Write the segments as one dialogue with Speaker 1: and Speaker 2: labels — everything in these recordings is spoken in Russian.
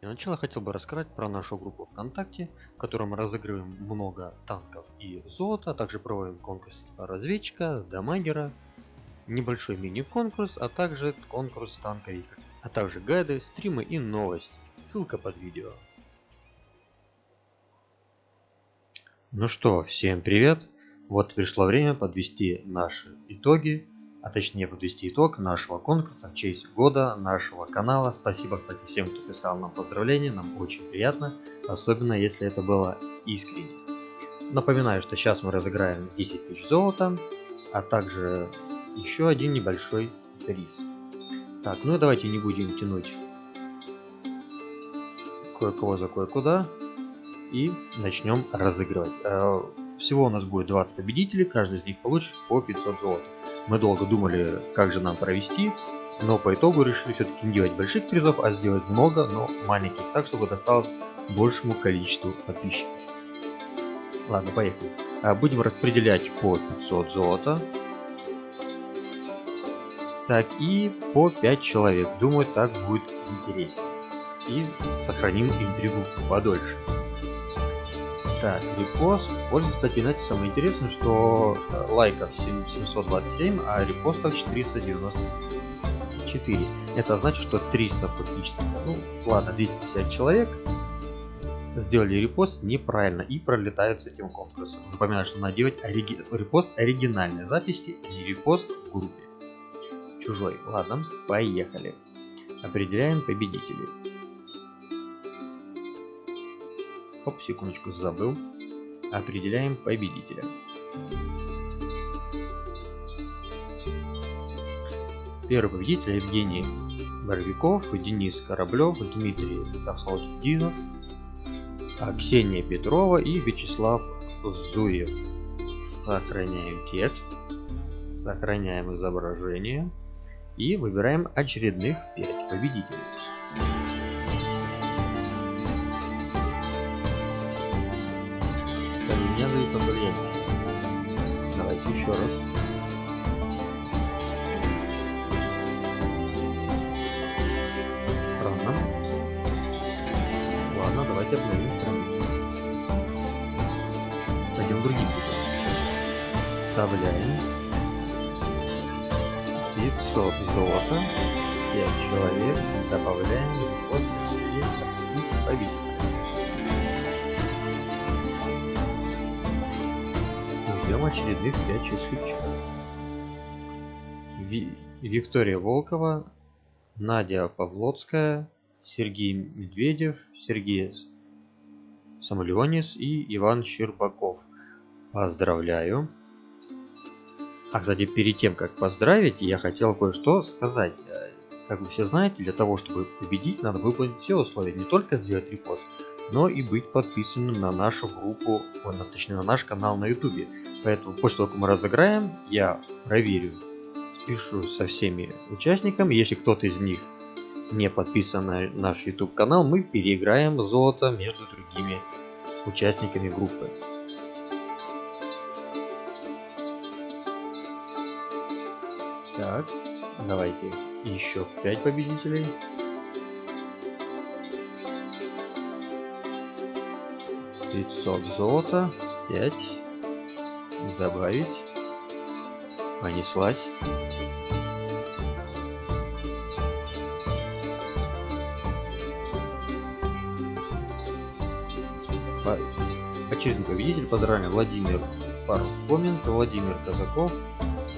Speaker 1: Для начала хотел бы рассказать про нашу группу ВКонтакте, в которой мы разыгрываем много танков и золота, а также проводим конкурс типа разведчика, дамагера, небольшой мини-конкурс, а также конкурс танковика, а также гайды, стримы и новости. Ссылка под видео. Ну что, всем привет! Вот пришло время подвести наши итоги а точнее подвести итог нашего конкурса в честь года нашего канала. Спасибо, кстати, всем, кто писал нам поздравления, нам очень приятно, особенно если это было искренне. Напоминаю, что сейчас мы разыграем 10 тысяч золота, а также еще один небольшой приз. Так, ну и давайте не будем тянуть кое-кого за кое-куда и начнем разыгрывать. Всего у нас будет 20 победителей, каждый из них получит по 500 золота. Мы долго думали, как же нам провести, но по итогу решили все-таки не делать больших призов, а сделать много, но маленьких, так чтобы досталось большему количеству подписчиков. Ладно, поехали. А, будем распределять по 500 золота. Так, и по 5 человек. Думаю, так будет интереснее. И сохраним интригу подольше. Так, репост. Вот, кстати, знаете, самое интересное, что э, лайков 727, а репостов 494. Это значит, что 300 фактически, ну ладно, 250 человек сделали репост неправильно и пролетают с этим конкурсом. Напоминаю, что надо делать ориги... репост оригинальной записи, не репост в группе. Чужой. Ладно, поехали. Определяем победителей. Оп, секундочку, забыл. Определяем победителя. Первый победитель Евгений Боровиков, Денис Кораблев, Дмитрий Тахалдинов, Ксения Петрова и Вячеслав Зуев. Сохраняем текст, сохраняем изображение и выбираем очередных 5 победителей.
Speaker 2: Влияние. Давайте еще раз.
Speaker 1: Странно. Ладно, давайте обновим страницу. Пойдем другим путем. Вставляем 500 золота, 5 человек, добавляем вот и победим. Ждем очередных 5 часов. Ви Виктория Волкова, Надя Павлоцкая, Сергей Медведев, Сергей Самолеонис и Иван Щербаков. Поздравляю. А, кстати, перед тем, как поздравить, я хотел кое-что сказать. Как вы все знаете, для того, чтобы победить, надо выполнить все условия. Не только сделать репост, но и быть подписанным на нашу группу, точнее на наш канал на ютубе. Поэтому после того, как мы разыграем, я проверю, спешу со всеми участниками. Если кто-то из них не подписан на наш YouTube канал, мы переиграем золото между другими участниками группы. Так, давайте еще 5 победителей. 500 золота, 5 добавить. Понеслась. Очередной победитель поздравляем Владимир Пархоменко, Владимир Казаков,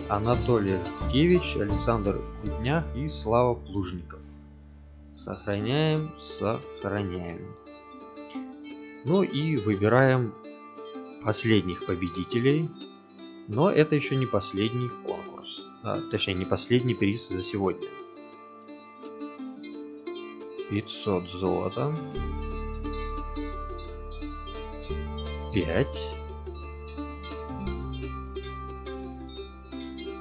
Speaker 1: Анатолий Жукевич, Александр Куднях и Слава Плужников. Сохраняем, сохраняем. Ну и выбираем последних победителей. Но это еще не последний конкурс. А, точнее, не последний приз за сегодня. 500 золота. 5.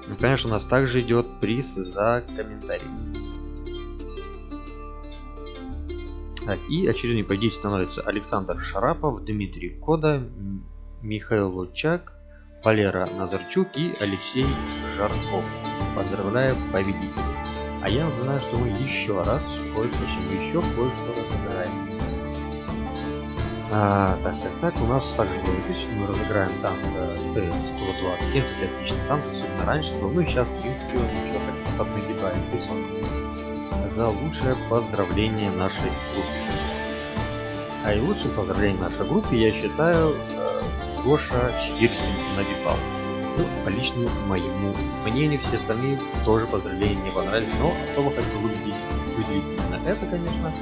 Speaker 1: Ну, конечно, у нас также идет приз за комментарий. Так, и очередной победитель становится Александр Шарапов, Дмитрий Кода, Михаил Лучак, Валера Назарчук и Алексей Жарков. Поздравляю победителей! А я напоминаю, что мы еще раз, кое-что, еще кое-что разыграем. А, так, так, так, у нас также будет мы разыграем танк Т-120, 70 отличный танк, особенно раньше был, ну и сейчас, в принципе, он еще как-то поднагибает высок. За лучшее поздравление нашей группе. А и лучшим поздравлением нашей группе, я считаю, э, Гоша Хирсин написал. Ну, по личному моему мнению, все остальные тоже поздравления не понравились, но особо хочу выделить, выделить именно это, конечно.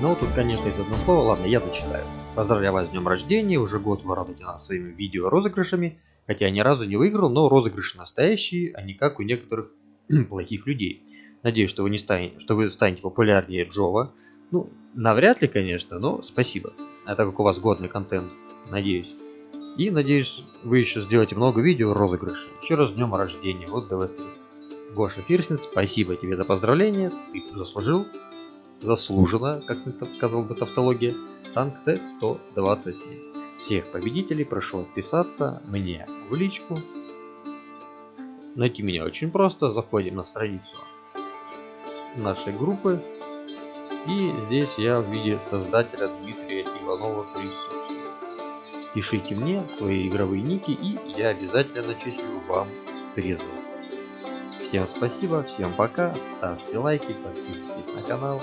Speaker 1: Но тут, конечно, есть одно слово. Ладно, я зачитаю. Поздравляю вас с днем рождения. Уже год вы радуете нас своими видео розыгрышами. Хотя я ни разу не выиграл, но розыгрыши настоящие, а не как у некоторых плохих людей. Надеюсь, что вы, не станете, что вы станете популярнее Джова. Ну, навряд ли, конечно, но спасибо. А так как у вас годный контент, надеюсь. И надеюсь, вы еще сделаете много видео розыгрышей. Еще раз с днем рождения. Вот ДВ-3. Гоша Фирсин, спасибо тебе за поздравление. Ты заслужил. Заслуженно, как сказал бы тавтология. Танк Т-127. Всех победителей прошу отписаться мне в личку. Найти меня очень просто. Заходим на страницу нашей группы. И здесь я в виде создателя Дмитрия Иванова присутствую. Пишите мне свои игровые ники и я обязательно начислю вам призы. Всем спасибо, всем пока, ставьте лайки, подписывайтесь на канал.